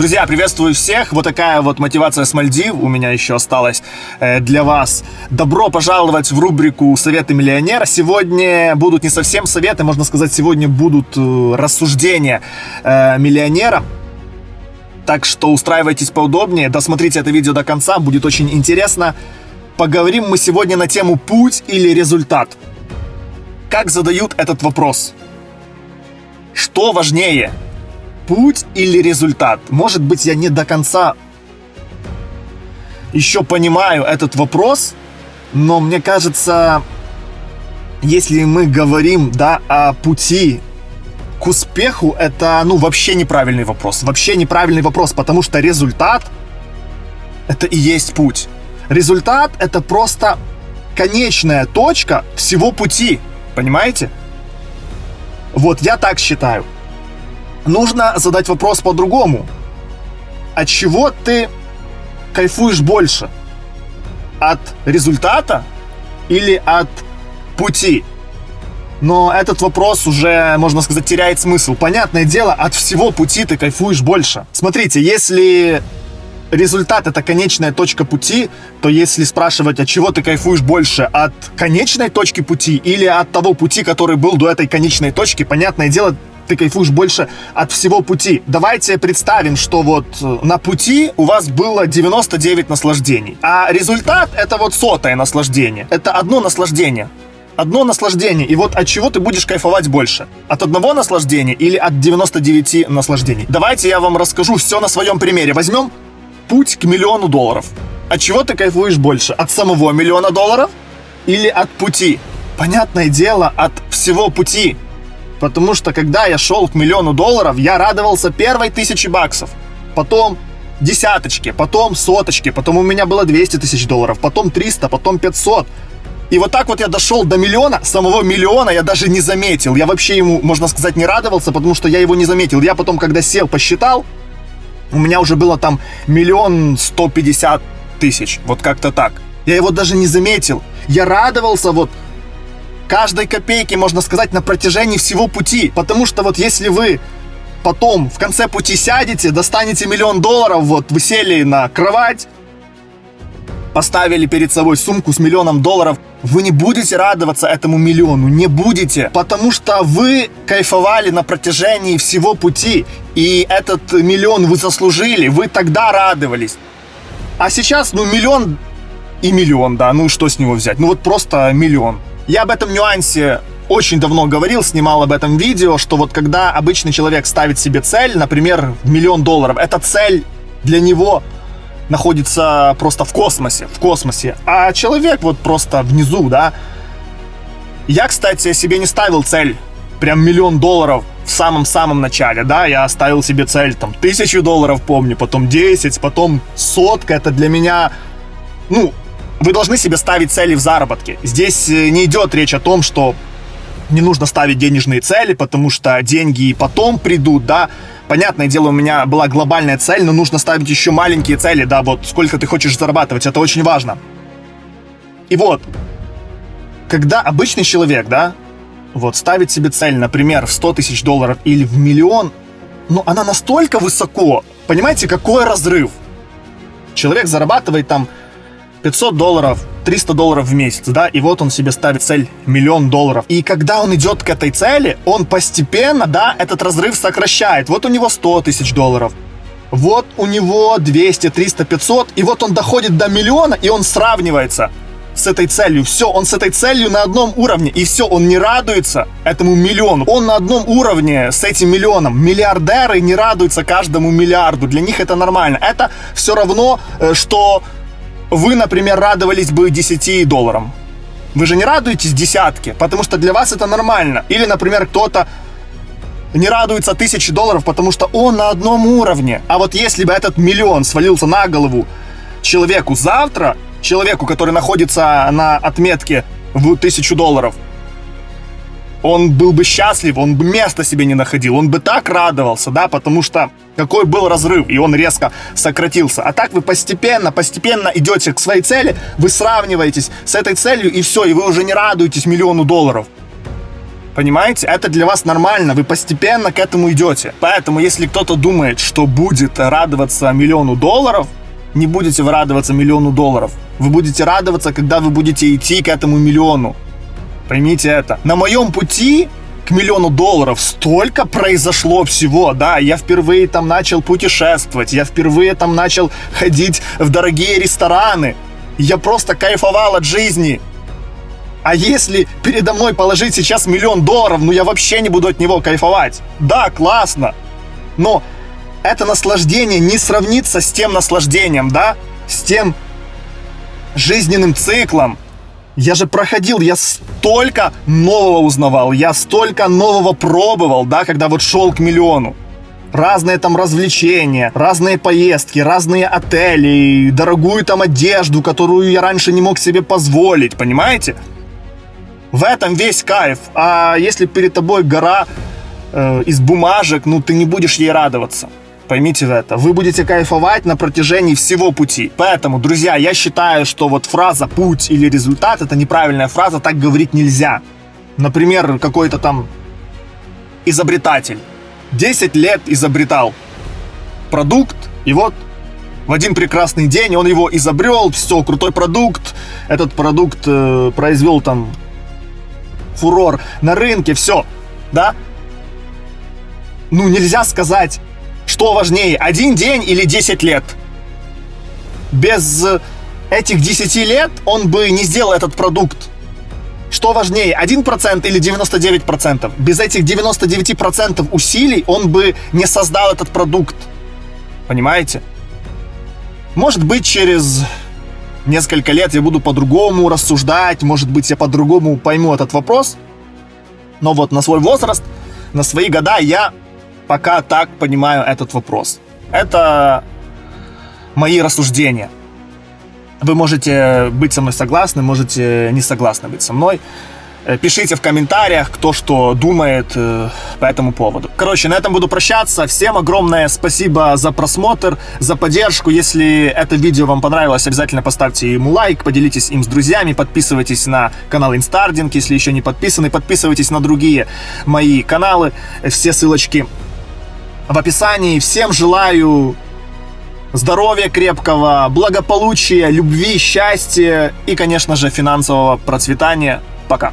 Друзья, приветствую всех. Вот такая вот мотивация с Мальдив у меня еще осталась э, для вас. Добро пожаловать в рубрику «Советы миллионера». Сегодня будут не совсем советы, можно сказать, сегодня будут э, рассуждения э, миллионера. Так что устраивайтесь поудобнее, досмотрите это видео до конца, будет очень интересно. Поговорим мы сегодня на тему «Путь или результат?». Как задают этот вопрос? Что важнее – путь или результат? Может быть, я не до конца еще понимаю этот вопрос, но мне кажется, если мы говорим, да, о пути к успеху, это, ну, вообще неправильный вопрос. Вообще неправильный вопрос, потому что результат — это и есть путь. Результат — это просто конечная точка всего пути, понимаете? Вот я так считаю нужно задать вопрос по-другому. От чего ты кайфуешь больше? От результата или от пути? Но этот вопрос уже, можно сказать, теряет смысл. Понятное дело, от всего пути ты кайфуешь больше. Смотрите, если результат это конечная точка пути, то если спрашивать, от чего ты кайфуешь больше, от конечной точки пути или от того пути, который был до этой конечной точки, понятное дело, ты кайфуешь больше от всего пути. Давайте представим, что вот э, на пути у вас было 99 наслаждений, а результат это вот сотое наслаждение. Это одно наслаждение. Одно наслаждение. И вот от чего ты будешь кайфовать больше? От одного наслаждения или от 99 наслаждений? Давайте я вам расскажу все на своем примере. Возьмем путь к миллиону долларов. От чего ты кайфуешь больше? От самого миллиона долларов или от пути? Понятное дело, от всего пути. Потому что когда я шел к миллиону долларов, я радовался первой тысячи баксов. Потом десяточки, потом соточки, потом у меня было 200 тысяч долларов, потом 300, потом 500. И вот так вот я дошел до миллиона, самого миллиона я даже не заметил. Я вообще ему, можно сказать, не радовался, потому что я его не заметил. Я потом, когда сел, посчитал, у меня уже было там миллион сто пятьдесят тысяч. Вот как-то так. Я его даже не заметил. Я радовался вот каждой копейки, можно сказать, на протяжении всего пути. Потому что вот если вы потом в конце пути сядете, достанете миллион долларов, вот вы сели на кровать, поставили перед собой сумку с миллионом долларов, вы не будете радоваться этому миллиону, не будете, потому что вы кайфовали на протяжении всего пути, и этот миллион вы заслужили, вы тогда радовались. А сейчас, ну, миллион и миллион, да, ну что с него взять? Ну вот просто миллион. Я об этом нюансе очень давно говорил, снимал об этом видео, что вот когда обычный человек ставит себе цель, например, миллион долларов, эта цель для него находится просто в космосе, в космосе, а человек вот просто внизу, да. Я, кстати, себе не ставил цель прям миллион долларов в самом-самом начале, да, я ставил себе цель там тысячу долларов, помню, потом 10, потом сотка, это для меня, ну, вы должны себе ставить цели в заработке. Здесь э, не идет речь о том, что не нужно ставить денежные цели, потому что деньги и потом придут, да. Понятное дело, у меня была глобальная цель, но нужно ставить еще маленькие цели, да, вот сколько ты хочешь зарабатывать, это очень важно. И вот, когда обычный человек, да, вот ставит себе цель, например, в 100 тысяч долларов или в миллион, ну, она настолько высоко, понимаете, какой разрыв. Человек зарабатывает там 500 долларов, 300 долларов в месяц, да, и вот он себе ставит цель миллион долларов. И когда он идет к этой цели, он постепенно, да, этот разрыв сокращает. Вот у него 100 тысяч долларов, вот у него 200, 300, 500, и вот он доходит до миллиона, и он сравнивается с этой целью. Все, он с этой целью на одном уровне, и все, он не радуется этому миллиону. Он на одном уровне с этим миллионом. Миллиардеры не радуются каждому миллиарду, для них это нормально. Это все равно, э, что вы, например, радовались бы 10 долларам. Вы же не радуетесь десятке, потому что для вас это нормально. Или, например, кто-то не радуется тысяче долларов, потому что он на одном уровне. А вот если бы этот миллион свалился на голову человеку завтра, человеку, который находится на отметке в тысячу долларов, он был бы счастлив, он бы места себе не находил, он бы так радовался, да, потому что какой был разрыв, и он резко сократился. А так вы постепенно, постепенно идете к своей цели, вы сравниваетесь с этой целью, и все, и вы уже не радуетесь миллиону долларов. Понимаете? Это для вас нормально, вы постепенно к этому идете. Поэтому, если кто-то думает, что будет радоваться миллиону долларов, не будете вы радоваться миллиону долларов. Вы будете радоваться, когда вы будете идти к этому миллиону. Поймите это. На моем пути к миллиону долларов столько произошло всего, да, я впервые там начал путешествовать, я впервые там начал ходить в дорогие рестораны, я просто кайфовал от жизни. А если передо мной положить сейчас миллион долларов, ну я вообще не буду от него кайфовать. Да, классно. Но это наслаждение не сравнится с тем наслаждением, да? С тем жизненным циклом. Я же проходил, я столько нового узнавал, я столько нового пробовал, да, когда вот шел к миллиону. Разные там развлечения, разные поездки, разные отели, дорогую там одежду, которую я раньше не мог себе позволить, понимаете? В этом весь кайф. А если перед тобой гора э, из бумажек, ну ты не будешь ей радоваться. Поймите это. Вы будете кайфовать на протяжении всего пути. Поэтому, друзья, я считаю, что вот фраза «путь» или «результат» — это неправильная фраза, так говорить нельзя. Например, какой-то там изобретатель 10 лет изобретал продукт, и вот в один прекрасный день он его изобрел, все, крутой продукт, этот продукт э, произвел там фурор на рынке, все, да? Ну, нельзя сказать, что важнее, один день или 10 лет. Без этих 10 лет он бы не сделал этот продукт. Что важнее, 1% или 99%? Без этих 99% усилий он бы не создал этот продукт. Понимаете? Может быть, через несколько лет я буду по-другому рассуждать, может быть, я по-другому пойму этот вопрос. Но вот на свой возраст, на свои года я пока так понимаю этот вопрос. Это мои рассуждения. Вы можете быть со мной согласны, можете не согласны быть со мной. Э, пишите в комментариях, кто что думает э, по этому поводу. Короче, на этом буду прощаться. Всем огромное спасибо за просмотр, за поддержку. Если это видео вам понравилось, обязательно поставьте ему лайк, поделитесь им с друзьями, подписывайтесь на канал Инстардинг, если еще не подписаны, подписывайтесь на другие мои каналы. Все ссылочки в описании. Всем желаю здоровья крепкого, благополучия, любви, счастья и, конечно же, финансового процветания. Пока.